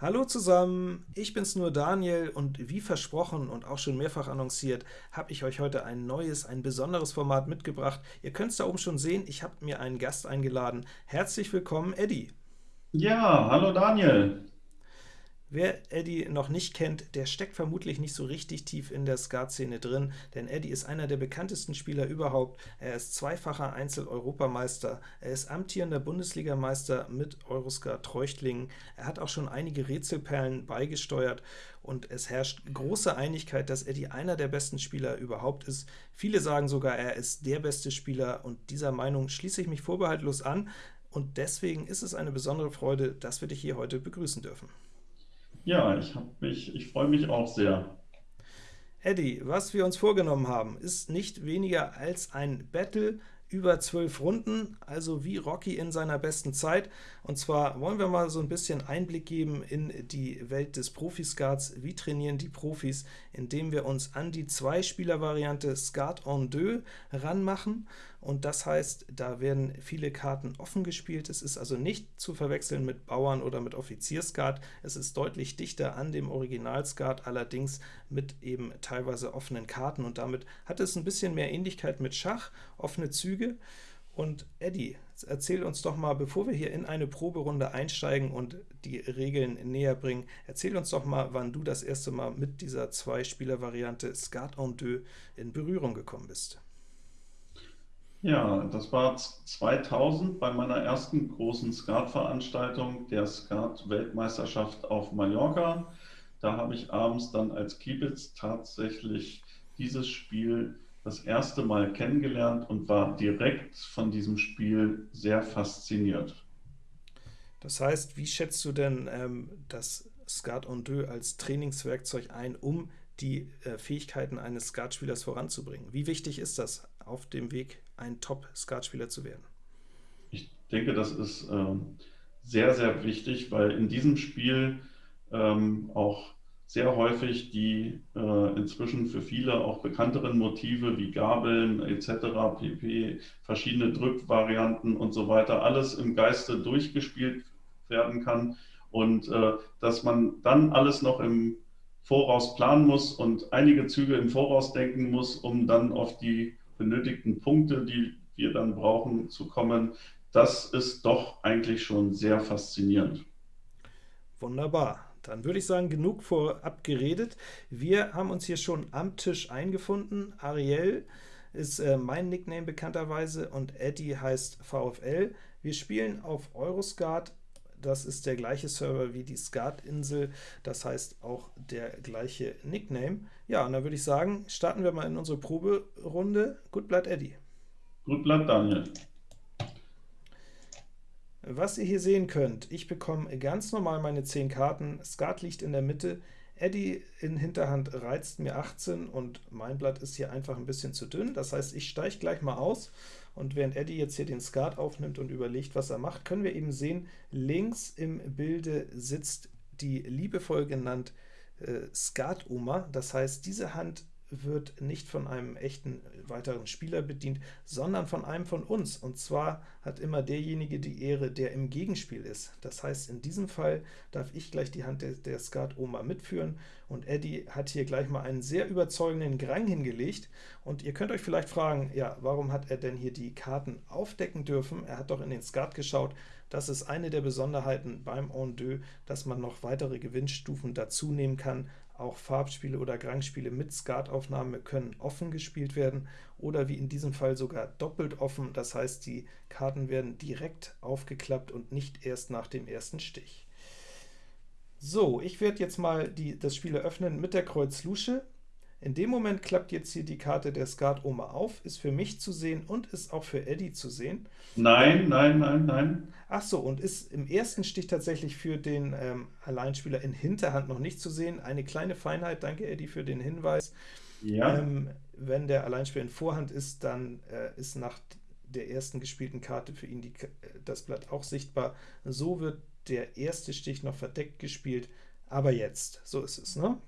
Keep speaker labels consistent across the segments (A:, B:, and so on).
A: Hallo zusammen, ich bin's nur Daniel und wie versprochen und auch schon mehrfach annonciert, habe ich euch heute ein neues, ein besonderes Format mitgebracht. Ihr könnt es da oben schon sehen, ich habe mir einen Gast eingeladen. Herzlich willkommen, Eddie.
B: Ja, hallo Daniel.
A: Wer Eddie noch nicht kennt, der steckt vermutlich nicht so richtig tief in der Skat-Szene drin, denn Eddie ist einer der bekanntesten Spieler überhaupt. Er ist zweifacher Einzel-Europameister, er ist amtierender Bundesligameister mit Euroskat Treuchtlingen, er hat auch schon einige Rätselperlen beigesteuert und es herrscht große Einigkeit, dass Eddie einer der besten Spieler überhaupt ist. Viele sagen sogar, er ist der beste Spieler und dieser Meinung schließe ich mich vorbehaltlos an und deswegen ist es eine besondere Freude, dass wir dich hier heute begrüßen dürfen.
B: Ja, ich mich, ich freue mich auch sehr.
A: Eddie, was wir uns vorgenommen haben, ist nicht weniger als ein Battle über zwölf Runden, also wie Rocky in seiner besten Zeit. Und zwar wollen wir mal so ein bisschen Einblick geben in die Welt des Profi-Skats. Wie trainieren die Profis, indem wir uns an die Zwei-Spieler-Variante Skat en deux ranmachen. Und das heißt, da werden viele Karten offen gespielt. Es ist also nicht zu verwechseln mit Bauern- oder mit Offizierskat. Es ist deutlich dichter an dem Original-Skat, allerdings mit eben teilweise offenen Karten. Und damit hat es ein bisschen mehr Ähnlichkeit mit Schach, offene Züge. Und Eddie, erzähl uns doch mal, bevor wir hier in eine Proberunde einsteigen und die Regeln näher bringen, erzähl uns doch mal, wann du das erste Mal mit dieser Zwei-Spieler-Variante Skat en deux in Berührung gekommen bist.
B: Ja, das war 2000 bei meiner ersten großen Skat-Veranstaltung, der Skat-Weltmeisterschaft auf Mallorca. Da habe ich abends dann als Kiebitz tatsächlich dieses Spiel das erste Mal kennengelernt und war direkt von diesem Spiel sehr fasziniert.
A: Das heißt, wie schätzt du denn ähm, das Skat en deux als Trainingswerkzeug ein, um die äh, Fähigkeiten eines Skatspielers voranzubringen? Wie wichtig ist das auf dem Weg, ein Top-Skatspieler zu werden?
B: Ich denke, das ist ähm, sehr, sehr wichtig, weil in diesem Spiel ähm, auch sehr häufig die äh, inzwischen für viele auch bekannteren Motive wie Gabeln etc., pp., verschiedene Drückvarianten und so weiter, alles im Geiste durchgespielt werden kann und äh, dass man dann alles noch im Voraus planen muss und einige Züge im Voraus denken muss, um dann auf die benötigten Punkte, die wir dann brauchen, zu kommen, das ist doch eigentlich schon sehr faszinierend.
A: Wunderbar. Dann würde ich sagen, genug vorab geredet. Wir haben uns hier schon am Tisch eingefunden. Ariel ist äh, mein Nickname bekannterweise und Eddie heißt VfL. Wir spielen auf Euroskat. Das ist der gleiche Server wie die Skat-Insel, das heißt auch der gleiche Nickname. Ja, und dann würde ich sagen, starten wir mal in unsere Proberunde. Gut bleibt Eddie.
B: Gut bleibt Daniel.
A: Was ihr hier sehen könnt, ich bekomme ganz normal meine 10 Karten, Skat liegt in der Mitte, Eddie in Hinterhand reizt mir 18 und mein Blatt ist hier einfach ein bisschen zu dünn, das heißt, ich steige gleich mal aus und während Eddie jetzt hier den Skat aufnimmt und überlegt, was er macht, können wir eben sehen, links im Bilde sitzt die liebevoll genannt äh, Skat-Oma, das heißt, diese Hand wird nicht von einem echten weiteren Spieler bedient, sondern von einem von uns. Und zwar hat immer derjenige die Ehre, der im Gegenspiel ist. Das heißt, in diesem Fall darf ich gleich die Hand der, der Skat-Oma mitführen, und Eddie hat hier gleich mal einen sehr überzeugenden Grang hingelegt. Und ihr könnt euch vielleicht fragen, ja, warum hat er denn hier die Karten aufdecken dürfen? Er hat doch in den Skat geschaut. Das ist eine der Besonderheiten beim En deux, dass man noch weitere Gewinnstufen dazu nehmen kann, auch Farbspiele oder Grangspiele mit Skataufnahme können offen gespielt werden oder wie in diesem Fall sogar doppelt offen, das heißt, die Karten werden direkt aufgeklappt und nicht erst nach dem ersten Stich. So, ich werde jetzt mal die, das Spiel eröffnen mit der Kreuz Lusche. In dem Moment klappt jetzt hier die Karte der Skat-Oma auf, ist für mich zu sehen und ist auch für Eddie zu sehen.
B: Nein, nein, nein, nein.
A: Ach so, und ist im ersten Stich tatsächlich für den ähm, Alleinspieler in Hinterhand noch nicht zu sehen. Eine kleine Feinheit, danke Eddie für den Hinweis. Ja. Ähm, wenn der Alleinspieler in Vorhand ist, dann äh, ist nach der ersten gespielten Karte für ihn die, äh, das Blatt auch sichtbar. So wird der erste Stich noch verdeckt gespielt, aber jetzt, so ist es, ne?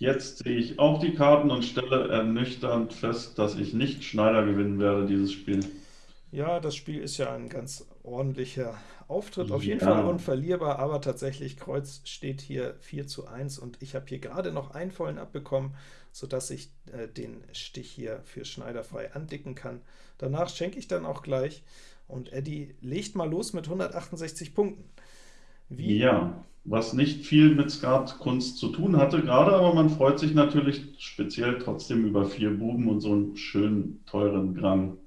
B: Jetzt sehe ich auch die Karten und stelle ernüchternd fest, dass ich nicht Schneider gewinnen werde, dieses Spiel.
A: Ja, das Spiel ist ja ein ganz ordentlicher Auftritt, auf jeden
B: Ja,
A: Fall unverlierbar, aber tatsächlich Kreuz steht hier 4 zu 1 und ich habe hier gerade noch einen vollen abbekommen, sodass ich äh, den Stich hier für Schneider frei andicken kann. Danach schenke ich dann auch gleich und Eddie legt mal los mit 168 Punkten. Wie
B: ja, was nicht viel mit Skatkunst zu tun hatte gerade, aber man freut sich natürlich speziell trotzdem über vier Buben und so einen schönen, teuren Grang.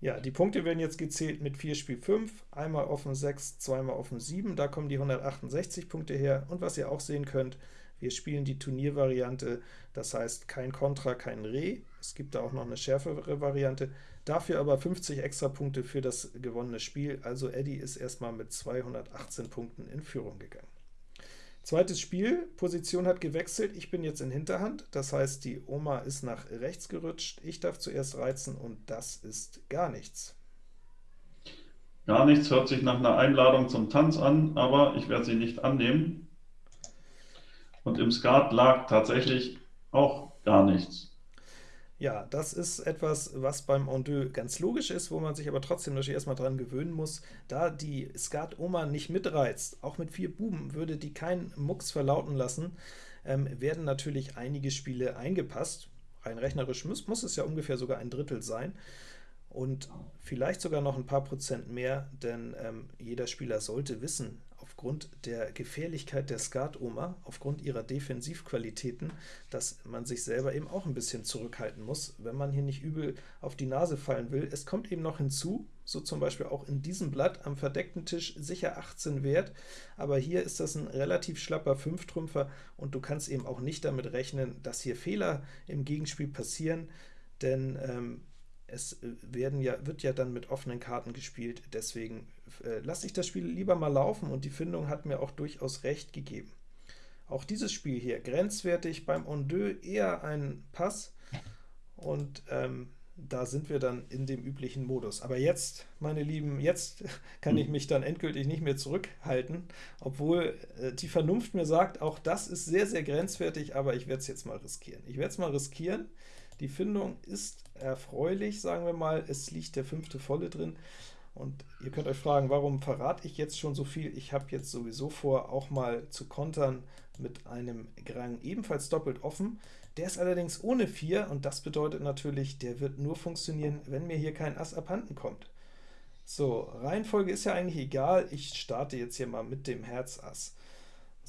A: Ja, die Punkte werden jetzt gezählt mit 4 Spiel 5, einmal offen 6, zweimal offen 7, da kommen die 168 Punkte her. Und was ihr auch sehen könnt, wir spielen die Turniervariante, das heißt kein Kontra, kein Re. Es gibt da auch noch eine schärfere Variante, dafür aber 50 extra Punkte für das gewonnene Spiel. Also Eddie ist erstmal mit 218 Punkten in Führung gegangen. Zweites Spiel, Position hat gewechselt, ich bin jetzt in Hinterhand, das heißt, die Oma ist nach rechts gerutscht, ich darf zuerst reizen und das ist gar nichts.
B: Gar nichts hört sich nach einer Einladung zum Tanz an, aber ich werde sie nicht annehmen. Und im Skat lag tatsächlich auch gar nichts.
A: Ja, das ist etwas, was beim En deux ganz logisch ist, wo man sich aber trotzdem natürlich erstmal dran gewöhnen muss. Da die Skat-Oma nicht mitreizt, auch mit vier Buben würde die keinen Mucks verlauten lassen, ähm, werden natürlich einige Spiele eingepasst. Rein rechnerisch muss, muss es ja ungefähr sogar ein Drittel sein und vielleicht sogar noch ein paar Prozent mehr, denn ähm, jeder Spieler sollte wissen, aufgrund der Gefährlichkeit der Skat-Oma, aufgrund ihrer Defensivqualitäten, dass man sich selber eben auch ein bisschen zurückhalten muss, wenn man hier nicht übel auf die Nase fallen will. Es kommt eben noch hinzu, so zum Beispiel auch in diesem Blatt am verdeckten Tisch sicher 18 wert, aber hier ist das ein relativ schlapper 5-Trümpfer und du kannst eben auch nicht damit rechnen, dass hier Fehler im Gegenspiel passieren, denn ähm, es äh, werden ja, wird ja dann mit offenen Karten gespielt, deswegen äh, lasse ich das Spiel lieber mal laufen, und die Findung hat mir auch durchaus recht gegeben. Auch dieses Spiel hier, grenzwertig, beim En deux eher ein Pass, und ähm, da sind wir dann in dem üblichen Modus. Aber jetzt, meine Lieben, jetzt kann ich mich dann endgültig nicht mehr zurückhalten, obwohl äh, die Vernunft mir sagt, auch das ist sehr, sehr grenzwertig, aber ich werde es jetzt mal riskieren. Ich werde es mal riskieren. Die Findung ist erfreulich, sagen wir mal. Es liegt der fünfte Volle drin. Und ihr könnt euch fragen, warum verrate ich jetzt schon so viel? Ich habe jetzt sowieso vor, auch mal zu kontern mit einem Grang ebenfalls doppelt offen. Der ist allerdings ohne 4, und das bedeutet natürlich, der wird nur funktionieren, wenn mir hier kein Ass abhanden kommt. So, Reihenfolge ist ja eigentlich egal, ich starte jetzt hier mal mit dem Herz Ass.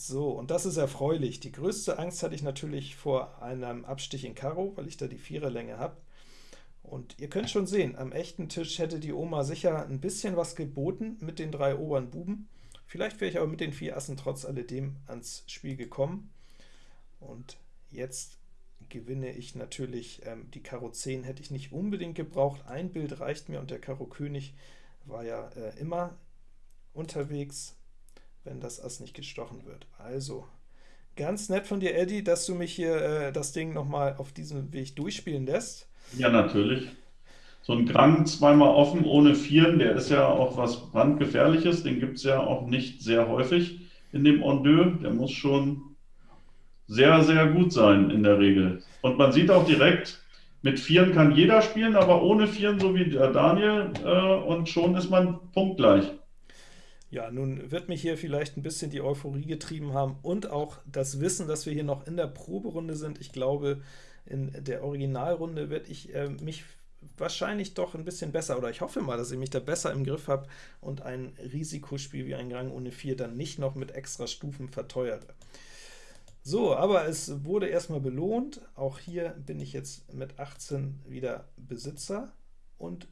A: So, und das ist erfreulich. Die größte Angst hatte ich natürlich vor einem Abstich in Karo, weil ich da die Viererlänge habe. Und ihr könnt schon sehen, am echten Tisch hätte die Oma sicher ein bisschen was geboten mit den drei oberen Buben. Vielleicht wäre ich aber mit den vier Assen trotz alledem ans Spiel gekommen. Und jetzt gewinne ich natürlich, ähm, die Karo 10 hätte ich nicht unbedingt gebraucht, ein Bild reicht mir, und der Karo König war ja äh, immer unterwegs, wenn das Ass nicht gestochen wird. Also, ganz nett von dir, Eddie, dass du mich hier äh, das Ding nochmal auf diesem Weg durchspielen lässt.
B: Ja, natürlich. So ein Grang zweimal offen ohne Vieren, der ist ja auch was brandgefährliches, den gibt es ja auch nicht sehr häufig in dem En deux. Der muss schon sehr, sehr gut sein in der Regel. Und man sieht auch direkt, mit Vieren kann jeder spielen, aber ohne Vieren, so wie der Daniel, äh, und schon ist man punktgleich.
A: Ja, nun wird mich hier vielleicht ein bisschen die Euphorie getrieben haben und auch das Wissen, dass wir hier noch in der Proberunde sind. Ich glaube, in der Originalrunde werde ich äh, mich wahrscheinlich doch ein bisschen besser, oder ich hoffe mal, dass ich mich da besser im Griff habe und ein Risikospiel wie ein Gang ohne 4 dann nicht noch mit extra Stufen verteuere. So, aber es wurde erstmal belohnt. Auch hier bin ich jetzt mit 18 wieder Besitzer und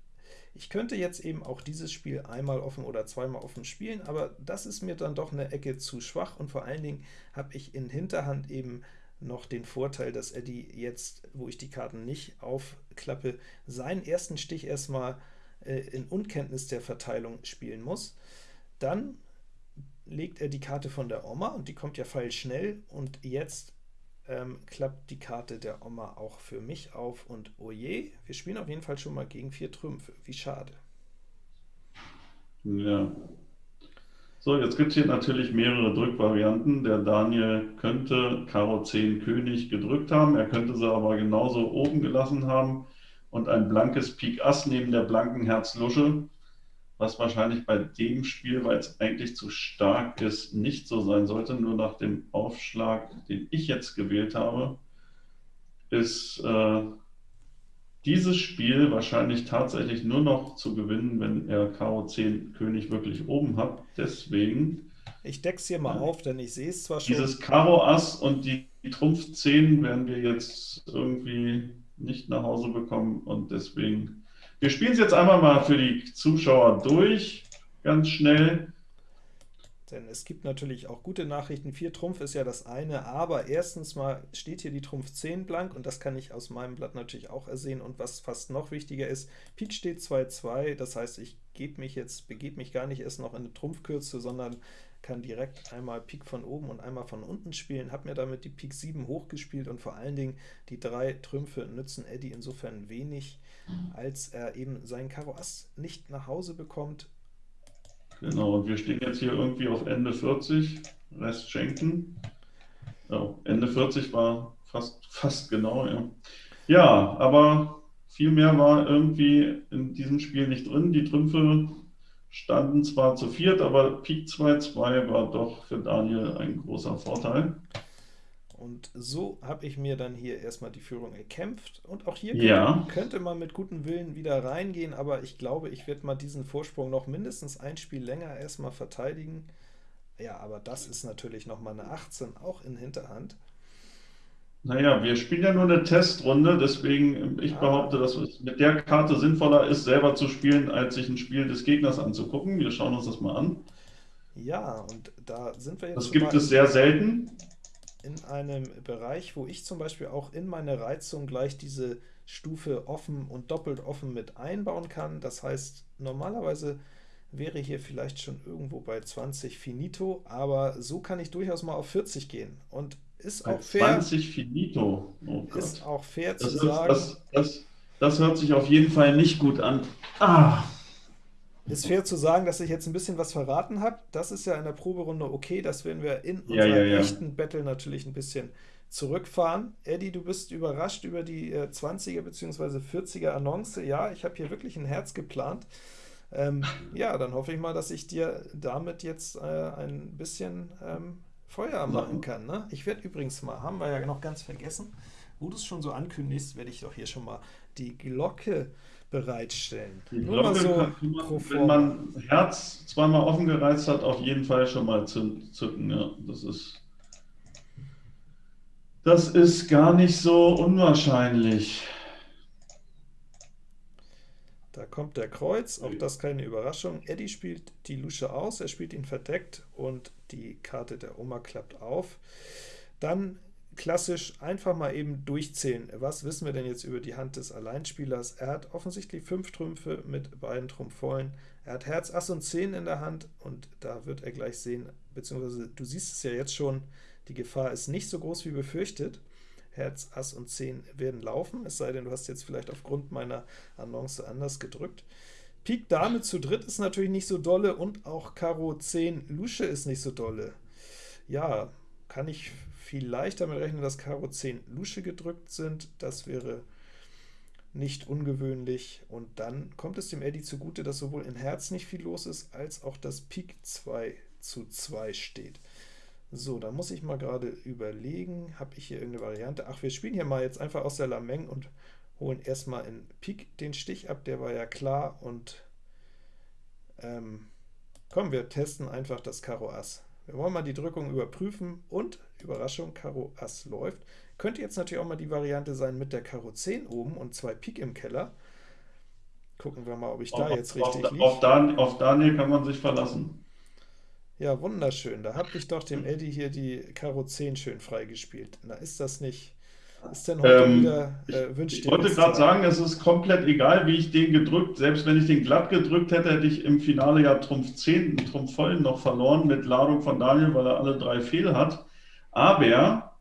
A: ich könnte jetzt eben auch dieses Spiel einmal offen oder zweimal offen spielen, aber das ist mir dann doch eine Ecke zu schwach und vor allen Dingen habe ich in Hinterhand eben noch den Vorteil, dass Eddie jetzt, wo ich die Karten nicht aufklappe, seinen ersten Stich erstmal äh, in Unkenntnis der Verteilung spielen muss. Dann legt er die Karte von der Oma, und die kommt ja feilschnell, und jetzt ähm, klappt die Karte der Oma auch für mich auf, und oje, wir spielen auf jeden Fall schon mal gegen vier Trümpfe. Wie schade.
B: Ja, so, jetzt gibt es hier natürlich mehrere Drückvarianten. Der Daniel könnte Karo 10 König gedrückt haben, er könnte sie aber genauso oben gelassen haben und ein blankes Pik Ass neben der blanken Herz Lusche was wahrscheinlich bei dem Spiel, weil es eigentlich zu stark ist, nicht so sein sollte. Nur nach dem Aufschlag, den ich jetzt gewählt habe, ist äh, dieses Spiel wahrscheinlich tatsächlich nur noch zu gewinnen, wenn er Karo 10 König wirklich oben hat. Deswegen.
A: Ich deck's hier mal auf, denn ich sehe es zwar schon.
B: Dieses Karo Ass und die, die Trumpf 10 werden wir jetzt irgendwie nicht nach Hause bekommen und deswegen. Wir spielen es jetzt einmal mal für die Zuschauer durch, ganz schnell.
A: Denn es gibt natürlich auch gute Nachrichten. 4 Trumpf ist ja das eine, aber erstens mal steht hier die Trumpf 10 blank, und das kann ich aus meinem Blatt natürlich auch ersehen. Und was fast noch wichtiger ist, Pik steht 2-2, das heißt, ich gebe mich jetzt, begebe mich gar nicht erst noch in eine Trumpfkürze, sondern kann direkt einmal Pik von oben und einmal von unten spielen, habe mir damit die Pik 7 hochgespielt und vor allen Dingen die drei Trümpfe nützen Eddie insofern wenig, als er eben seinen Karo Ass nicht nach Hause bekommt,
B: Genau, und wir stehen jetzt hier irgendwie auf Ende 40, Rest schenken. Ja, Ende 40 war fast, fast genau, ja. Ja, aber viel mehr war irgendwie in diesem Spiel nicht drin. Die Trümpfe standen zwar zu viert, aber Pik 2-2 war doch für Daniel ein großer Vorteil.
A: Und so habe ich mir dann hier erstmal die Führung erkämpft. Und auch hier
B: ja.
A: könnte, könnte, man mit gutem Willen wieder reingehen, aber ich glaube, ich werde mal diesen Vorsprung noch mindestens ein Spiel länger erstmal verteidigen. Ja, aber das ist natürlich noch mal eine 18, auch in Hinterhand.
B: Naja, wir spielen ja nur eine Testrunde, deswegen ich ah. behaupte, dass es mit der Karte sinnvoller ist, selber zu spielen, als sich ein Spiel des Gegners anzugucken. Wir schauen uns das mal an.
A: Ja, und da sind wir jetzt.
B: Das gibt es sehr selten
A: in einem Bereich, wo ich zum Beispiel auch in meine Reizung gleich diese Stufe offen und doppelt offen mit einbauen kann. Das heißt, normalerweise wäre hier vielleicht schon irgendwo bei 20 finito, aber so kann ich durchaus mal auf 40 gehen. Und ist auch fair.
B: 20 finito.
A: Oh ist auch fair
B: das
A: zu
B: ist,
A: sagen.
B: Das, das, das hört sich auf jeden Fall nicht gut an. Ah.
A: Ist fair zu sagen, dass ich jetzt ein bisschen was verraten habe. Das ist ja in der Proberunde okay, das werden wir in
B: ja, unserem ja, ja.
A: echten Battle natürlich ein bisschen zurückfahren. Eddie, du bist überrascht über die äh, 20er bzw. 40er Annonce. Ja, ich habe hier wirklich ein Herz geplant. Ähm, ja, dann hoffe ich mal, dass ich dir damit jetzt äh, ein bisschen ähm, Feuer machen kann. Ne? Ich werde übrigens mal, haben wir ja noch ganz vergessen, wo du es schon so ankündigst, werde ich doch hier schon mal die Glocke bereitstellen.
B: Die Nur Glocke so kann man, wenn man Herz zweimal offen gereizt hat, auf jeden Fall schon mal zücken. Ja, das ist, das ist gar nicht so unwahrscheinlich.
A: Da kommt der Kreuz, auch das keine Überraschung. Eddie spielt die Lusche aus, er spielt ihn verdeckt und die Karte der Oma klappt auf. Dann klassisch einfach mal eben durchzählen. Was wissen wir denn jetzt über die Hand des Alleinspielers? Er hat offensichtlich 5 Trümpfe mit beiden Trumpf vollen. Er hat Herz, Ass und 10 in der Hand, und da wird er gleich sehen, beziehungsweise du siehst es ja jetzt schon, die Gefahr ist nicht so groß wie befürchtet. Herz, Ass und 10 werden laufen, es sei denn, du hast jetzt vielleicht aufgrund meiner Annonce anders gedrückt. Pik Dame zu dritt ist natürlich nicht so dolle, und auch Karo 10 Lusche ist nicht so dolle. Ja, kann ich vielleicht damit rechnen, dass Karo 10 Lusche gedrückt sind. Das wäre nicht ungewöhnlich. Und dann kommt es dem Eddie zugute, dass sowohl in Herz nicht viel los ist, als auch das Pik 2 zu 2 steht. So, da muss ich mal gerade überlegen, habe ich hier irgendeine Variante? Ach, wir spielen hier mal jetzt einfach aus der Lameng und holen erstmal in Pik den Stich ab, der war ja klar, und ähm, komm, wir testen einfach das Karo Ass. Wir wollen mal die Drückung überprüfen und, Überraschung, Karo Ass läuft. Könnte jetzt natürlich auch mal die Variante sein mit der Karo 10 oben und zwei Pik im Keller. Gucken wir mal, ob ich da auf, jetzt richtig
B: auf, liege. Auf, Dan auf Daniel kann man sich verlassen.
A: Ja, wunderschön. Da habe ich doch dem Eddie hier die Karo 10 schön freigespielt. Na, ist das nicht ist denn heute ähm, wieder
B: äh, wünscht Ich wollte gerade sagen, es ist komplett egal, wie ich den gedrückt, selbst wenn ich den glatt gedrückt hätte, hätte ich im Finale ja Trumpf 10, Trumpf vollen noch verloren mit Ladung von Daniel, weil er alle drei Fehl hat. Aber,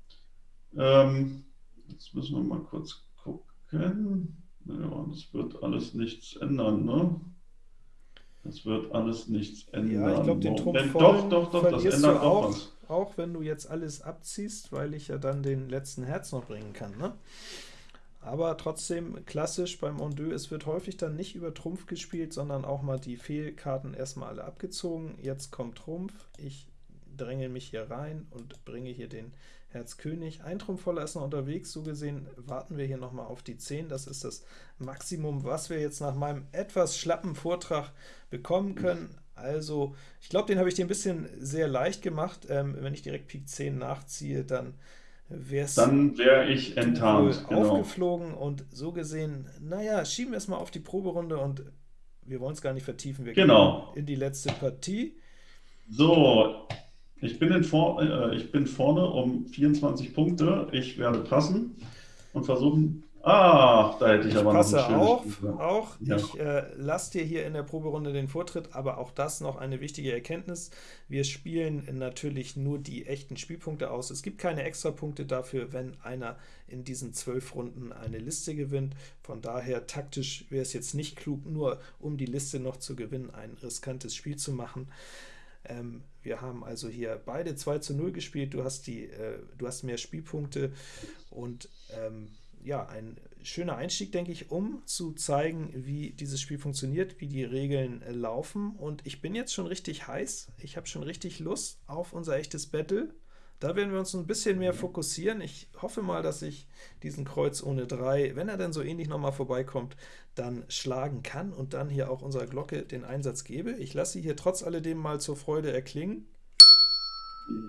B: ähm, jetzt müssen wir mal kurz gucken. Ja, das wird alles nichts ändern, ne? Das wird alles nichts ändern. Ja,
A: ich glaube, den Trumpf
B: vollen Doch, doch, doch, das ändert
A: auch.
B: was
A: auch wenn du jetzt alles abziehst, weil ich ja dann den letzten Herz noch bringen kann. Ne? aber trotzdem klassisch beim Ondeux, es wird häufig dann nicht über Trumpf gespielt, sondern auch mal die Fehlkarten erstmal alle abgezogen. Jetzt kommt Trumpf, ich dränge mich hier rein und bringe hier den Herz König. Ein Trumpf voller ist noch unterwegs, so gesehen warten wir hier nochmal auf die 10. Das ist das Maximum, was wir jetzt nach meinem etwas schlappen Vortrag bekommen können. Also, ich glaube, den habe ich dir ein bisschen sehr leicht gemacht. Ähm, wenn ich direkt Pik 10 nachziehe, dann wäre es
B: Dann wäre ich enttarnt, genau.
A: aufgeflogen und so gesehen, naja, schieben wir es mal auf die Proberunde und wir wollen es gar nicht vertiefen. Wir
B: Genau.
A: gehen in die letzte Partie.
B: So, ich bin, in vor, äh, ich bin vorne um 24 Punkte. Ich werde passen und versuchen. Ah, da hätte ich,
A: Ich
B: aber noch ein
A: passe auf, auch.
B: Ja.
A: Ich äh, lasse dir hier in der Proberunde den Vortritt, aber auch das noch eine wichtige Erkenntnis. Wir spielen natürlich nur die echten Spielpunkte aus. Es gibt keine Extrapunkte dafür, wenn einer in diesen zwölf Runden eine Liste gewinnt. Von daher taktisch wäre es jetzt nicht klug, nur um die Liste noch zu gewinnen, ein riskantes Spiel zu machen. Ähm, wir haben also hier beide 2 zu 0 gespielt, du hast, die, äh, du hast mehr Spielpunkte und ähm, ja, ein schöner Einstieg, denke ich, um zu zeigen, wie dieses Spiel funktioniert, wie die Regeln äh, laufen. Und ich bin jetzt schon richtig heiß, ich habe schon richtig Lust auf unser echtes Battle. Da werden wir uns ein bisschen mehr fokussieren. Ich hoffe mal, dass ich diesen Kreuz ohne 3, wenn er dann so ähnlich nochmal vorbeikommt, dann schlagen kann und dann hier auch unserer Glocke den Einsatz gebe. Ich lasse sie hier trotz alledem mal zur Freude erklingen.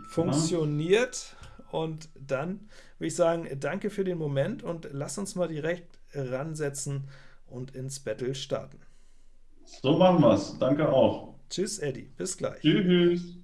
A: Funktioniert. Und dann würde ich sagen, danke für den Moment und lass uns mal direkt ransetzen und ins Battle starten.
B: So machen wir es. Danke auch.
A: Tschüss, Eddie. Bis gleich.
B: Tschüss.